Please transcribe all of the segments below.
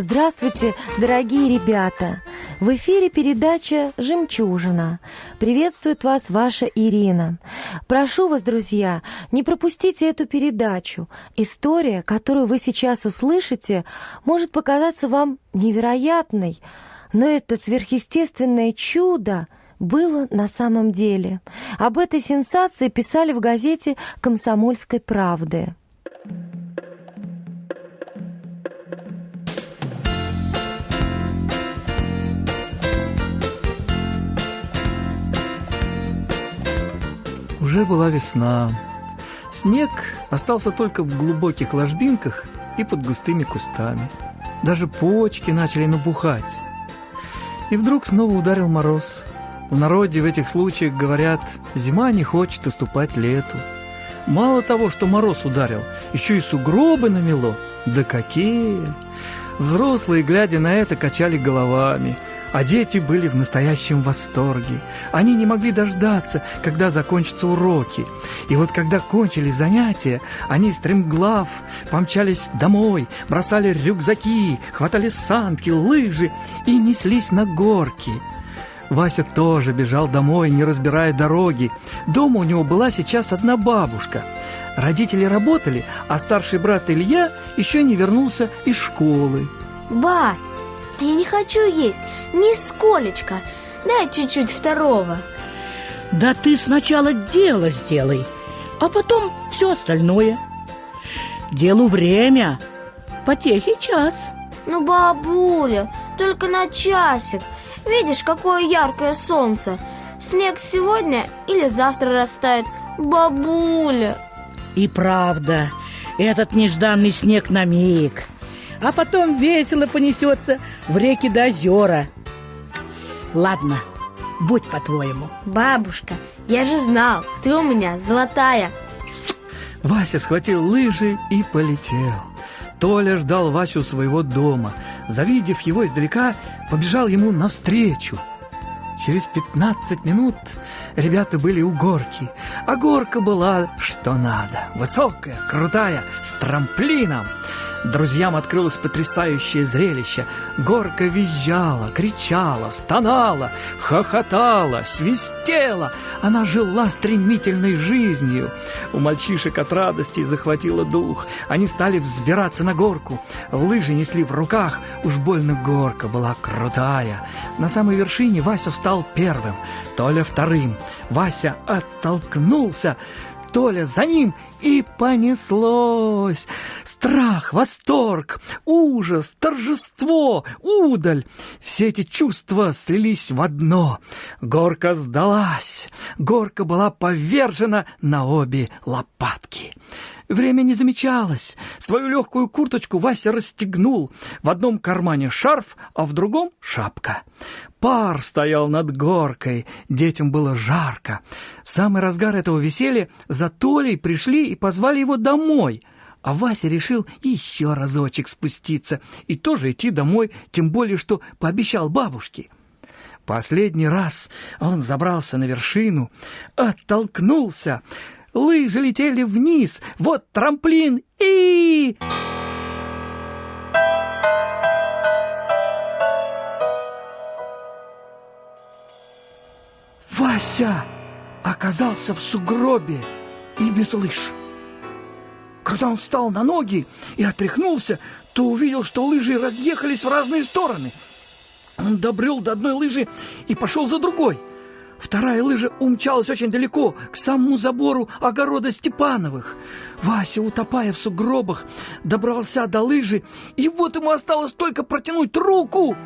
Здравствуйте, дорогие ребята! В эфире передача «Жемчужина». Приветствует вас ваша Ирина. Прошу вас, друзья, не пропустите эту передачу. История, которую вы сейчас услышите, может показаться вам невероятной, но это сверхъестественное чудо было на самом деле. Об этой сенсации писали в газете «Комсомольской правды». Уже была весна. Снег остался только в глубоких ложбинках и под густыми кустами. Даже почки начали набухать. И вдруг снова ударил мороз. В народе в этих случаях говорят, зима не хочет уступать лету. Мало того, что мороз ударил, еще и сугробы намело. Да какие! Взрослые, глядя на это, качали головами – а дети были в настоящем восторге. Они не могли дождаться, когда закончатся уроки. И вот когда кончились занятия, они стремглав помчались домой, бросали рюкзаки, хватали санки, лыжи и неслись на горки. Вася тоже бежал домой, не разбирая дороги. Дома у него была сейчас одна бабушка. Родители работали, а старший брат Илья еще не вернулся из школы. Ба, я не хочу есть, нисколечко. Дай чуть-чуть второго. Да ты сначала дело сделай, а потом все остальное. Делу время, потехи час. Ну, бабуля, только на часик. Видишь, какое яркое солнце. Снег сегодня или завтра растает. Бабуля. И правда, этот нежданный снег на миг – а потом весело понесется в реки до озера. Ладно, будь по-твоему. Бабушка, я же знал, ты у меня золотая. Вася схватил лыжи и полетел. Толя ждал Васю своего дома. Завидев его издалека, побежал ему навстречу. Через пятнадцать минут ребята были у горки, а горка была что надо. Высокая, крутая, с трамплином. Друзьям открылось потрясающее зрелище. Горка визжала, кричала, стонала, хохотала, свистела. Она жила стремительной жизнью. У мальчишек от радости захватило дух. Они стали взбираться на горку. Лыжи несли в руках. Уж больно горка была крутая. На самой вершине Вася встал первым, Толя вторым. Вася оттолкнулся. Толя за ним, и понеслось. Страх, восторг, ужас, торжество, удаль. Все эти чувства слились в одно. Горка сдалась. Горка была повержена на обе лопатки. Время не замечалось. Свою легкую курточку Вася расстегнул. В одном кармане шарф, а в другом шапка. Пар стоял над горкой, детям было жарко. В самый разгар этого веселья за Толей пришли и позвали его домой. А Вася решил еще разочек спуститься и тоже идти домой, тем более, что пообещал бабушке. Последний раз он забрался на вершину, оттолкнулся, лыжи летели вниз, вот трамплин и... Вася оказался в сугробе и без лыж. Когда он встал на ноги и отряхнулся, то увидел, что лыжи разъехались в разные стороны. Он добрел до одной лыжи и пошел за другой. Вторая лыжа умчалась очень далеко, к самому забору огорода Степановых. Вася, утопая в сугробах, добрался до лыжи, и вот ему осталось только протянуть руку.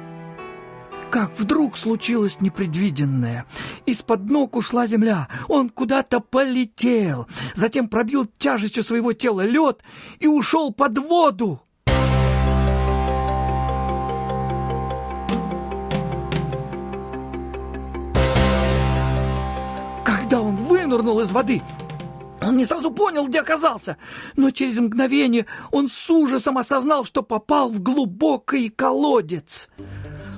Как вдруг случилось непредвиденное. Из-под ног ушла земля, он куда-то полетел, затем пробил тяжестью своего тела лед и ушел под воду. Когда он вынырнул из воды, он не сразу понял, где оказался, но через мгновение он с ужасом осознал, что попал в глубокий колодец.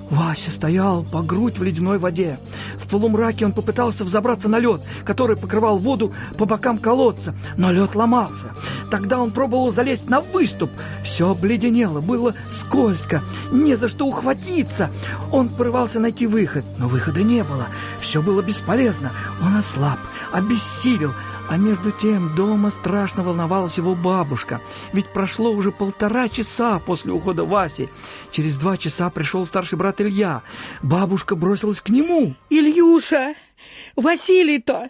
Вася стоял по грудь в ледяной воде. В полумраке он попытался взобраться на лед, который покрывал воду по бокам колодца, но лед ломался. Тогда он пробовал залезть на выступ. Все обледенело, было скользко, не за что ухватиться. Он порывался найти выход, но выхода не было. Все было бесполезно. Он ослаб, обессилел, а между тем дома страшно волновалась его бабушка. Ведь прошло уже полтора часа после ухода Васи. Через два часа пришел старший брат Илья. Бабушка бросилась к нему. Ильюша, Василий-то,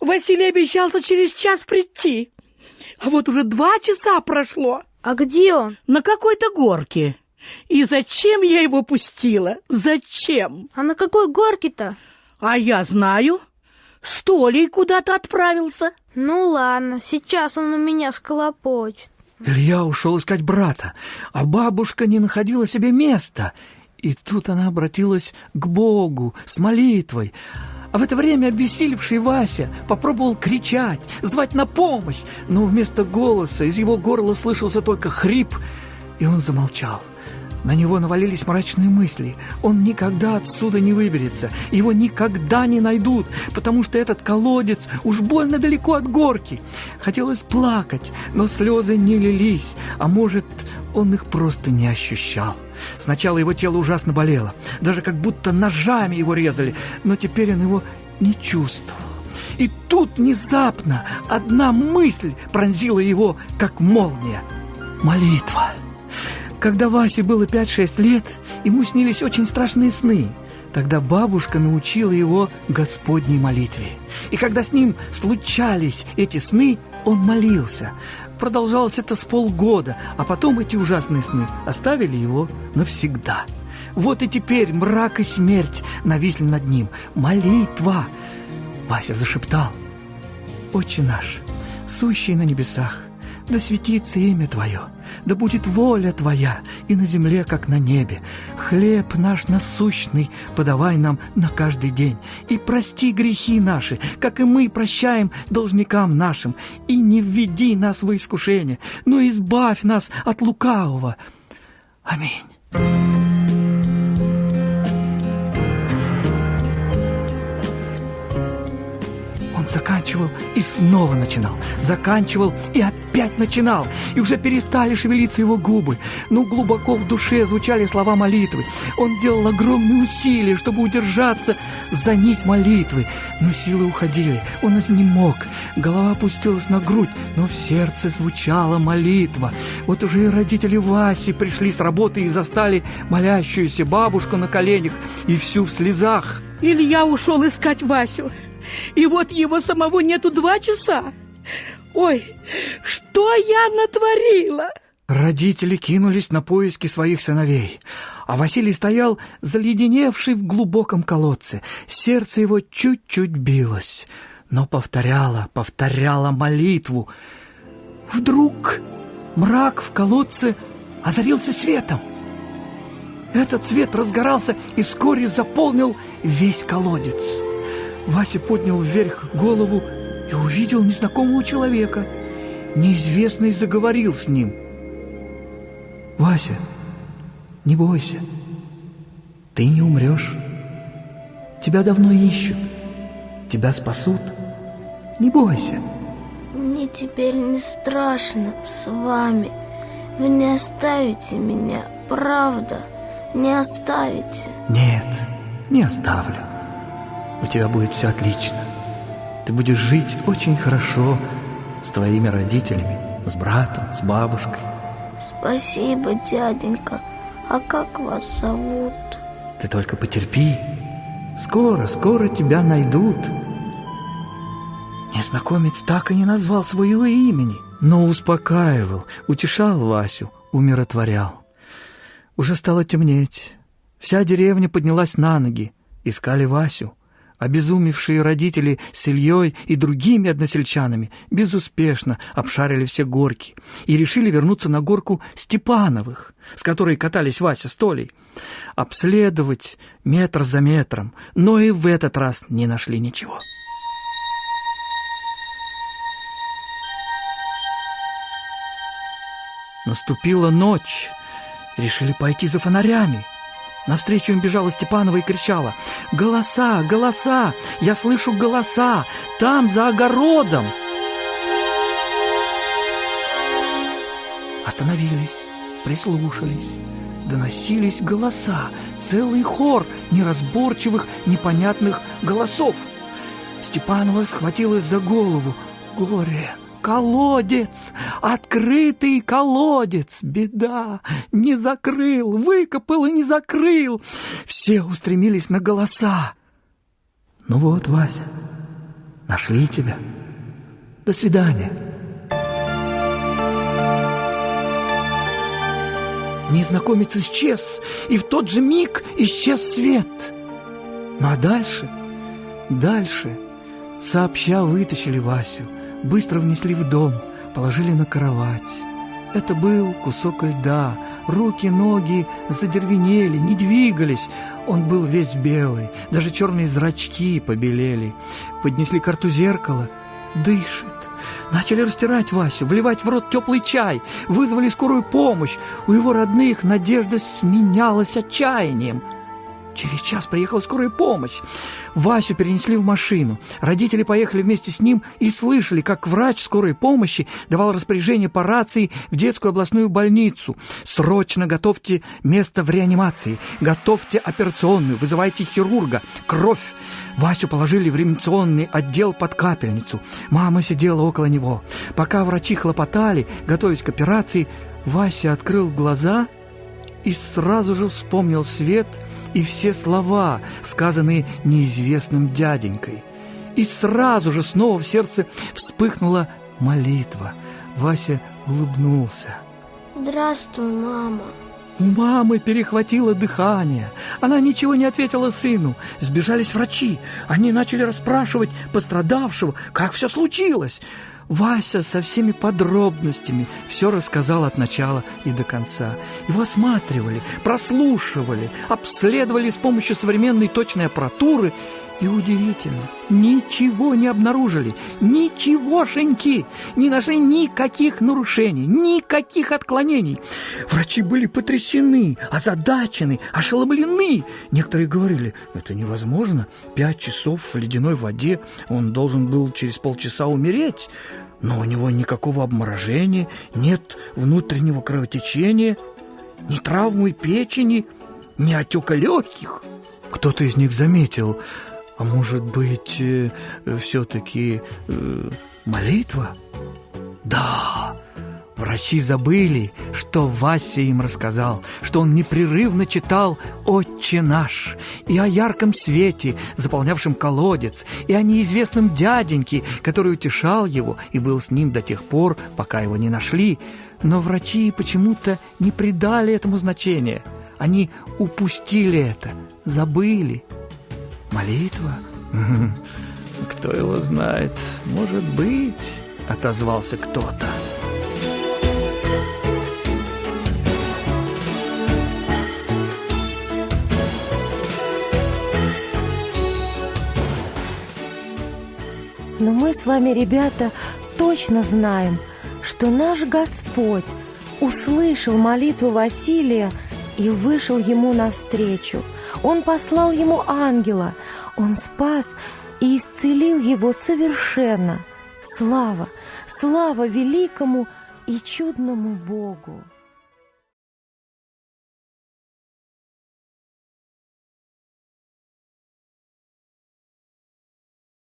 Василий обещался через час прийти. А вот уже два часа прошло. А где он? На какой-то горке. И зачем я его пустила? Зачем? А на какой горке-то? А я знаю. С Толей куда-то отправился. Ну ладно, сейчас он у меня сколопочет. Илья ушел искать брата, а бабушка не находила себе места. И тут она обратилась к Богу с молитвой. А в это время обессилевший Вася попробовал кричать, звать на помощь, но вместо голоса из его горла слышался только хрип, и он замолчал. На него навалились мрачные мысли. Он никогда отсюда не выберется. Его никогда не найдут, потому что этот колодец уж больно далеко от горки. Хотелось плакать, но слезы не лились, а может, он их просто не ощущал. Сначала его тело ужасно болело, даже как будто ножами его резали, но теперь он его не чувствовал. И тут внезапно одна мысль пронзила его, как молния. Молитва. Когда Васе было 5-6 лет, ему снились очень страшные сны. Тогда бабушка научила его Господней молитве. И когда с ним случались эти сны, он молился. Продолжалось это с полгода, а потом эти ужасные сны оставили его навсегда. Вот и теперь мрак и смерть нависли над ним. Молитва! Вася зашептал. «Отче наш, сущий на небесах, да светится имя Твое, да будет воля Твоя и на земле, как на небе. Хлеб наш насущный подавай нам на каждый день. И прости грехи наши, как и мы прощаем должникам нашим. И не введи нас в искушение, но избавь нас от лукавого. Аминь. Заканчивал и снова начинал, заканчивал и опять начинал, и уже перестали шевелиться его губы, но глубоко в душе звучали слова молитвы. Он делал огромные усилия, чтобы удержаться за нить молитвы, но силы уходили, он изнемог, голова опустилась на грудь, но в сердце звучала молитва. Вот уже и родители Васи пришли с работы и застали молящуюся бабушку на коленях и всю в слезах. Илья ушел искать Васю. И вот его самого нету два часа. Ой, что я натворила? Родители кинулись на поиски своих сыновей, а Василий стоял заледеневший в глубоком колодце. Сердце его чуть-чуть билось, но повторяло, повторяло молитву. Вдруг мрак в колодце озарился светом. Этот свет разгорался и вскоре заполнил весь колодец. Вася поднял вверх голову и увидел незнакомого человека. Неизвестный заговорил с ним. «Вася, не бойся, ты не умрешь. Тебя давно ищут, тебя спасут. Не бойся». Мне теперь не страшно с вами. Вы не оставите меня, правда? Не оставите? Нет, не оставлю у тебя будет все отлично. Ты будешь жить очень хорошо с твоими родителями, с братом, с бабушкой. Спасибо, дяденька. А как вас зовут? Ты только потерпи. Скоро, скоро тебя найдут. Незнакомец так и не назвал своего имени, но успокаивал, утешал Васю, умиротворял. Уже стало темнеть. Вся деревня поднялась на ноги, искали Васю. Обезумевшие родители с Ильей и другими односельчанами безуспешно обшарили все горки и решили вернуться на горку Степановых, с которой катались Вася с Толей. Обследовать метр за метром, но и в этот раз не нашли ничего. Наступила ночь. Решили пойти за фонарями. Навстречу им бежала Степанова и кричала «Голоса! Голоса! Я слышу голоса! Там, за огородом!» Остановились, прислушались. Доносились голоса, целый хор неразборчивых, непонятных голосов. Степанова схватилась за голову. Горе! Колодец! Открытый колодец! Беда! Не закрыл! Выкопал и не закрыл! Все устремились на голоса. Ну вот, Вася, нашли тебя. До свидания. Незнакомец исчез, и в тот же миг исчез свет. Ну а дальше, дальше, сообща вытащили Васю, быстро внесли в дом, положили на кровать. Это был кусок льда, руки, ноги задервенели, не двигались. Он был весь белый, даже черные зрачки побелели. Поднесли карту зеркала, дышит. Начали растирать Васю, вливать в рот теплый чай, вызвали скорую помощь. У его родных надежда сменялась отчаянием. Через час приехала скорая помощь. Васю перенесли в машину. Родители поехали вместе с ним и слышали, как врач скорой помощи давал распоряжение по рации в детскую областную больницу. «Срочно готовьте место в реанимации, готовьте операционную, вызывайте хирурга, кровь, Васю положили в реанимационный отдел под капельницу. Мама сидела около него. Пока врачи хлопотали, готовясь к операции, Вася открыл глаза и сразу же вспомнил свет и все слова, сказанные неизвестным дяденькой. И сразу же снова в сердце вспыхнула молитва. Вася улыбнулся. Здравствуй, мама. У мамы перехватило дыхание. Она ничего не ответила сыну. Сбежались врачи. Они начали расспрашивать пострадавшего, как все случилось. Вася со всеми подробностями все рассказал от начала и до конца. Его осматривали, прослушивали, обследовали с помощью современной точной аппаратуры и удивительно, ничего не обнаружили, ничегошеньки, не нашли никаких нарушений, никаких отклонений. Врачи были потрясены, озадачены, ошеломлены. Некоторые говорили, это невозможно, пять часов в ледяной воде, он должен был через полчаса умереть. Но у него никакого обморожения, нет внутреннего кровотечения, ни травмы печени, ни отека легких. Кто-то из них заметил – а может быть, э, все-таки э, молитва? Да, врачи забыли, что Вася им рассказал, что он непрерывно читал «Отче наш» и о ярком свете, заполнявшем колодец, и о неизвестном дяденьке, который утешал его и был с ним до тех пор, пока его не нашли. Но врачи почему-то не придали этому значения. Они упустили это, забыли. Молитва? Кто его знает? Может быть, отозвался кто-то. Но мы с вами, ребята, точно знаем, что наш Господь услышал молитву Василия и вышел ему навстречу. Он послал ему ангела, он спас и исцелил его совершенно. Слава, слава великому и чудному Богу!